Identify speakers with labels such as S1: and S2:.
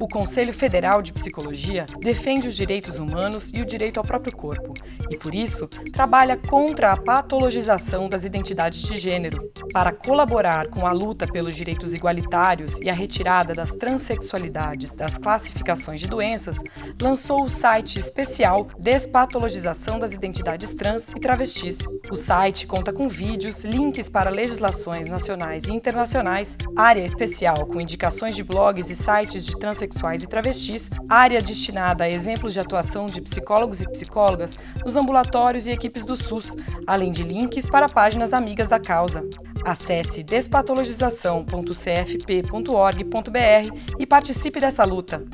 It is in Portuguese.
S1: O Conselho Federal de Psicologia defende os direitos humanos e o direito ao próprio corpo, e por isso trabalha contra a patologização das identidades de gênero. Para colaborar com a luta pelos direitos igualitários e a retirada das transexualidades das classificações de doenças, lançou o site especial Despatologização das Identidades Trans e Travestis. O site conta com vídeos, links para legislações nacionais e internacionais, área especial com indicações de blogs e sites de transexualidade transexuais e travestis, área destinada a exemplos de atuação de psicólogos e psicólogas nos ambulatórios e equipes do SUS, além de links para páginas amigas da causa. Acesse despatologização.cfp.org.br e participe dessa luta.